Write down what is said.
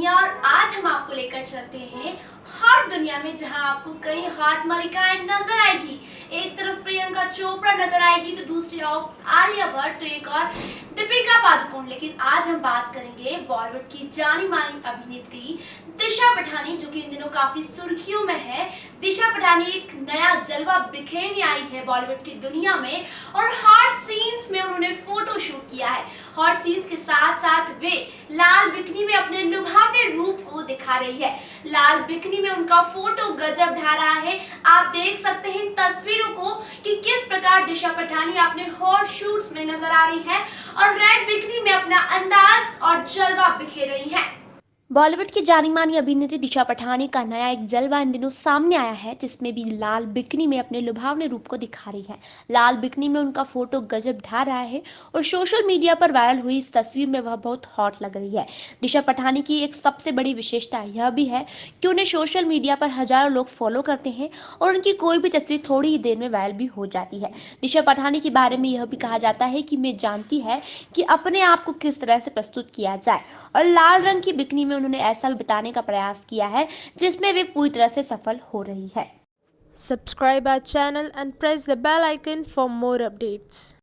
लेकर चलते हैं हॉट दुनिया में जहाँ आपको कई हॉट मलिकाएँ नज़र आएगी। एक तरफ़ प्रियंका चोपड़ा नज़र आएगी तो दूसरी ओर आलिया भट्ट तो एक और दीपिका पादुकोण। लेकिन आज हम बात करेंगे बॉलीवुड की जानी मानी अभिनेत्री दिशा पठानी, जो कि इन दिनों काफ़ी सुर्खियों में है। दिशा पठानी एक नया जलवा बिखेरने आई है बॉलीवुड की दुनिया में, और हॉट सीन्स में उन्होंने फ़ोटो शूट किया है। हॉट सीन्स के साथ साथ वे लाल बिकनी में अपने लुभावने रूप को दिखा रही है। लाल बिकनी में उनका फ़ोटो गजब ढा रहा है। आप देख सकते हैं तस्वीरों को कि किस प्रकार दिशा पठानी अपने हॉट शूट्स में नज़र आ रही है और रेड बिकनी में अपना अंदाज और जलवा बिखेर रही है। बॉलीवुड की जानी मानी अभिनेत्री दिशा पठानी का नया एक जलवा इन दिनों सामने आया है, जिसमें भी लाल बिकनी में अपने लुभावने रूप को दिखा रही है। लाल बिकनी में उनका फ़ोटो गजब ढा रहा है और सोशल मीडिया पर वायरल हुई इस तस्वीर में वह बहुत हॉट लग रही है। दिशा पठानी की एक सबसे बड़ी विशेषता यह भी है कि उन्हें सोशल मीडिया पर हज़ारों लोग फॉलो करते हैं और उनकी कोई भी तस्वीर थोड़ी ही देर में वायरल भी हो जाती है। दिशा पठानी के बारे में यह भी कहा जाता है कि मैं जानती है कि अपने आप को किस तरह से प्रस्तुत किया जाए और लाल रंग की बिकनी में उन्होंने ऐसा बिताने का प्रयास किया है, जिसमें वे पूरी तरह से सफल हो रही है। Subscribe our channel and press the bell icon for more updates